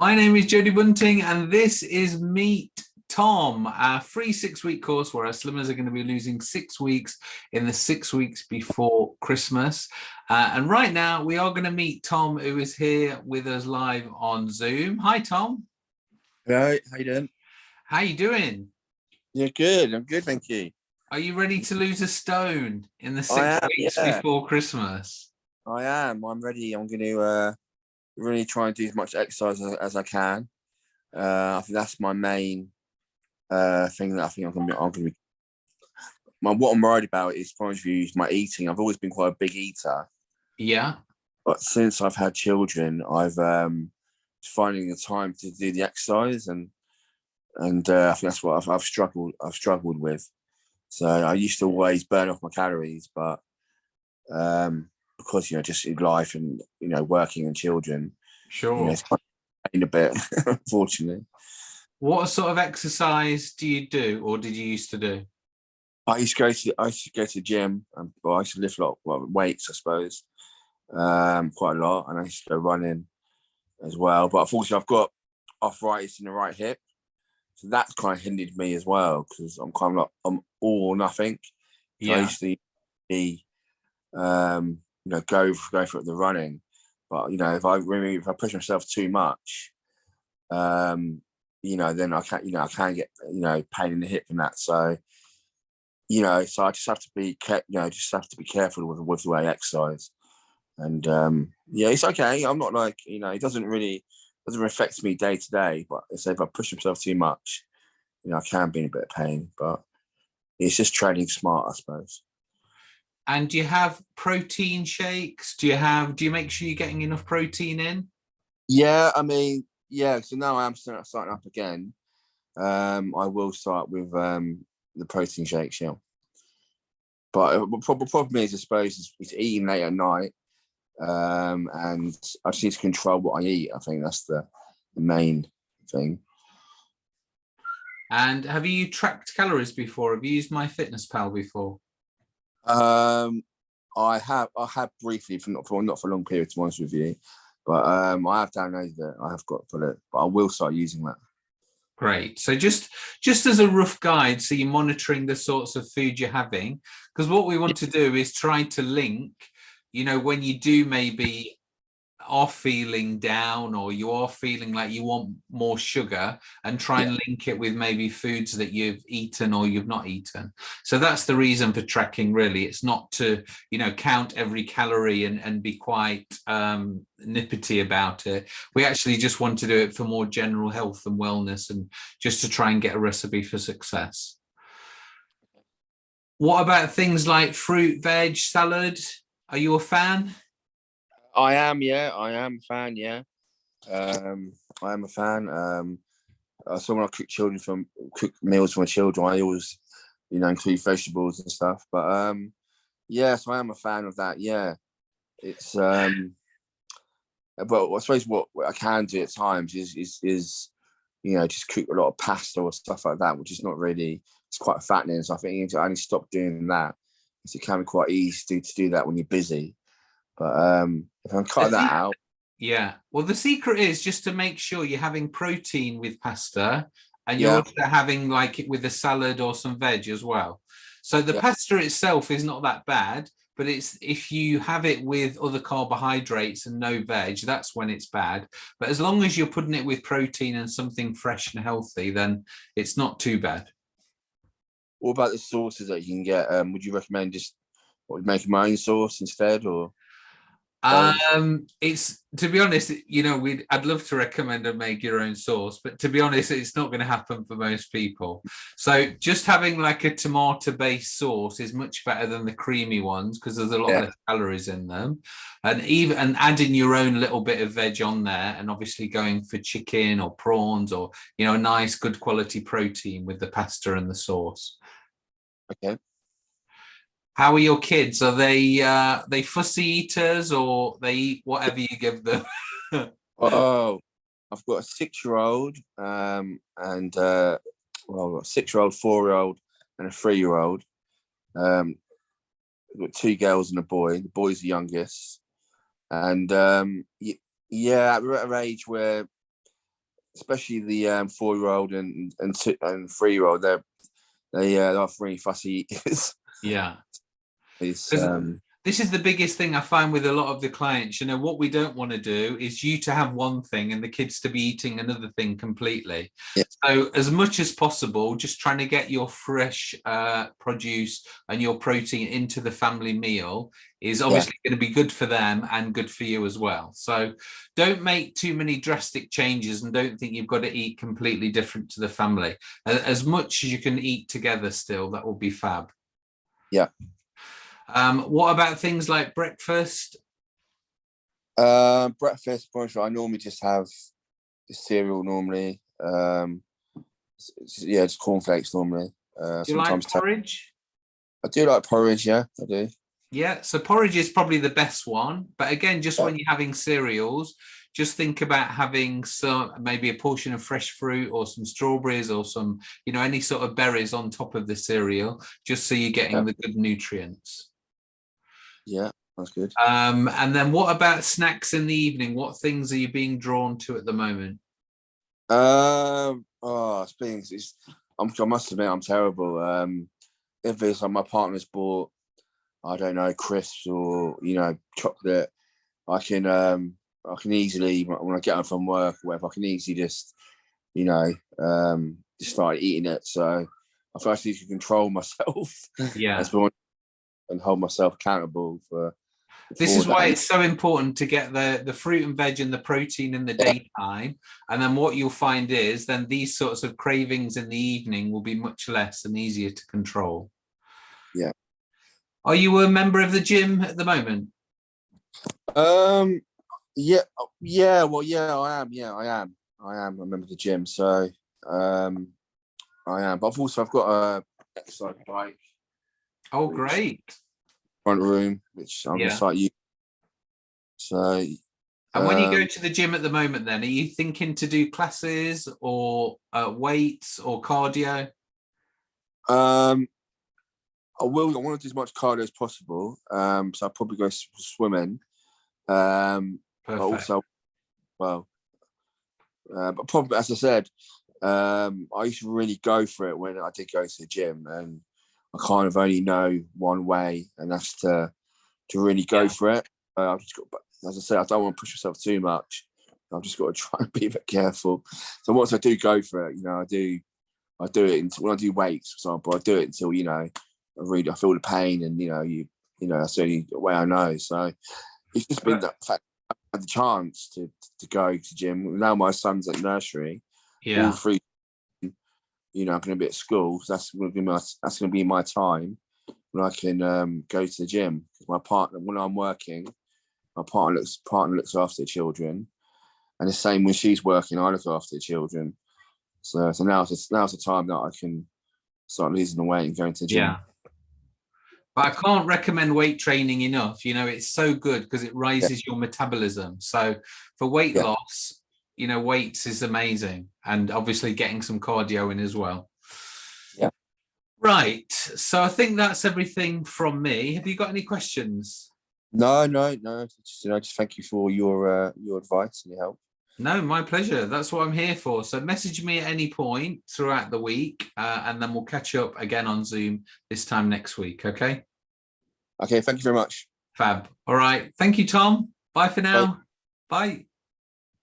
My name is Jody Bunting and this is Meet Tom, our free six week course where our slimmers are going to be losing six weeks in the six weeks before Christmas. Uh, and right now we are going to meet Tom who is here with us live on Zoom. Hi, Tom. Hello, how you doing? How you doing? Yeah, good. I'm good, thank you. Are you ready to lose a stone in the six am, weeks yeah. before Christmas? I am. I'm ready. I'm going to uh, really try and do as much exercise as, as I can. Uh, I think that's my main uh, thing that I think I'm going to be. I'm to be. My what I'm worried about is, of view, is my eating. I've always been quite a big eater. Yeah. But since I've had children, I've um, finding the time to do the exercise, and and uh, I think that's what I've, I've struggled. I've struggled with. So I used to always burn off my calories, but um, because you know just in life and you know working and children sure you know, it's a bit unfortunately what sort of exercise do you do or did you used to do i used to go to i used to go to the gym and well, i used to lift a lot well, weights i suppose um quite a lot and i used to go running as well but unfortunately i've got arthritis in the right hip so that's kind of hindered me as well because i'm kind of like i'm all or nothing so yeah. i used to be um you know, go for, go for the running. But you know, if I really if I push myself too much, um, you know, then I can't, you know, I can't get, you know, pain in the hip and that. So, you know, so I just have to be kept, you know, just have to be careful with with the way I exercise. And um, yeah, it's okay. I'm not like, you know, it doesn't really doesn't affect me day to day. But if I push myself too much, you know, I can be in a bit of pain. But it's just training smart, I suppose. And do you have protein shakes? Do you have, do you make sure you're getting enough protein in? Yeah, I mean, yeah, so now I am starting up again. Um, I will start with um, the protein shakes, yeah. But uh, the problem is, I suppose, is, is eating late at night. Um, and I just need to control what I eat. I think that's the, the main thing. And have you tracked calories before? Have you used MyFitnessPal before? Um, I have I have briefly for not for not for a long period to be honest with you, but um, I have downloaded it. I have got for it, but I will start using that. Great. So just just as a rough guide, so you're monitoring the sorts of food you're having, because what we want to do is try to link, you know, when you do maybe are feeling down or you are feeling like you want more sugar and try yeah. and link it with maybe foods that you've eaten or you've not eaten. So that's the reason for tracking really. It's not to you know count every calorie and, and be quite um nippety about it. We actually just want to do it for more general health and wellness and just to try and get a recipe for success. What about things like fruit veg salad? Are you a fan I am, yeah, I am a fan, yeah. Um, I am a fan. Um, uh, so when I cook children from cook meals for my children, I always, you know, include vegetables and stuff. But um, yeah, so I am a fan of that. Yeah, it's um, but I suppose what, what I can do at times is is is you know just cook a lot of pasta or stuff like that, which is not really it's quite fattening. So I think I need to stop doing that. It can be quite easy to, to do that when you're busy. But um, if I'm cutting that out. Yeah. Well, the secret is just to make sure you're having protein with pasta and you're yeah. also having like it with a salad or some veg as well. So the yeah. pasta itself is not that bad, but it's if you have it with other carbohydrates and no veg, that's when it's bad. But as long as you're putting it with protein and something fresh and healthy, then it's not too bad. What about the sauces that you can get? Um, would you recommend just what, making my own sauce instead or? Um, it's to be honest, you know, we I'd love to recommend and make your own sauce, but to be honest, it's not going to happen for most people. So just having like a tomato based sauce is much better than the creamy ones because there's a lot yeah. less calories in them. And even and adding your own little bit of veg on there and obviously going for chicken or prawns or you know, a nice good quality protein with the pasta and the sauce. Okay. How are your kids? Are they uh, they fussy eaters or they eat whatever you give them? oh, I've got a six-year-old um, and uh, well, a six-year-old, four-year-old, and a three-year-old. Um, I've got two girls and a boy. The boy's the youngest, and um, yeah, we're at an age where especially the um, four-year-old and and two, and three-year-old, they're they uh, are really fussy eaters. Yeah. It's, um, this is the biggest thing I find with a lot of the clients. You know, what we don't want to do is you to have one thing and the kids to be eating another thing completely. Yeah. So, as much as possible, just trying to get your fresh uh, produce and your protein into the family meal is obviously going to be good for them and good for you as well. So, don't make too many drastic changes and don't think you've got to eat completely different to the family. As much as you can eat together, still, that will be fab. Yeah. Um, what about things like breakfast? Uh, breakfast, brunch, I normally just have the cereal normally. Um, yeah, just cornflakes normally. Uh, Do you like sometimes porridge? I do like porridge. Yeah, I do. Yeah, so porridge is probably the best one. But again, just Yeah. when you're having cereals, just think about having some maybe a portion of fresh fruit or some strawberries or some, you know, any sort of berries on top of the cereal, just so you're getting Yeah. the good nutrients. Yeah, that's good. Um, and then what about snacks in the evening? What things are you being drawn to at the moment? Um, oh, speaking, it's, I'm, I must admit, I'm terrible. Um, if it's like my partner's bought, I don't know, crisps or you know, chocolate, I can, um, I can easily when I get home from work, or whatever, I can easily just, you know, um, just start eating it. So I feel like I need to control myself Yeah. And hold myself accountable for. This is why that. it's so important to get the the fruit and veg and the protein in the Yeah. daytime and then what you'll find is then these sorts of cravings in the evening will be much less and easier to control Yeah. are you a member of the gym at the moment Um, yeah, yeah, well, yeah, I am. Yeah, I am. I am. a member of the gym, so um, I am. But I've also I've got a exercise bike oh great front room, which I'm Yeah. just like you. So and when you go um, to the gym at the moment then are you thinking to do classes or uh, weights or cardio um, I will. I want to do as much cardio as possible. Um, so I'll probably go swimming. Um, but also, well, uh, but probably as I said, um, I used to really go for it when I did go to the gym, and I kind of only know one way, and that's to to really go Yeah. for it. Uh, I've just got, but as I said, I don't want to push myself too much. I've just got to try and be a bit careful. So once I do go for it, you know, I do, I do it until when I do weights, for example, I do it until you know, I really I feel the pain, and you know, you you know, that's the only way I know. So it's just been the fact I had the chance to to go to gym. Now my son's at nursery, all yeah three, you know, I'm going to be at school. So that's going to be my that's going to be my time when I can um, go to the gym. Because my partner, when I'm working, my partner looks partner looks after the children, and the same when she's working, I look after the children. So so now it's now's the time that I can start losing the weight and going to the gym. Yeah. But I can't recommend weight training enough. You know, it's so good because it raises your metabolism. So for weight Yeah. loss, you know, weights is amazing. And obviously getting some cardio in as well. Yeah. Right. So I think that's everything from me. Have you got any questions? No, no, no. Just, you know, just thank you for your uh, your advice and your help. No, my pleasure. That's what I'm here for. So message me at any point throughout the week, uh, and then we'll catch up again on Zoom this time next week. Okay. Okay, thank you very much. Fab. All right. Thank you, Tom. Bye for now. Bye.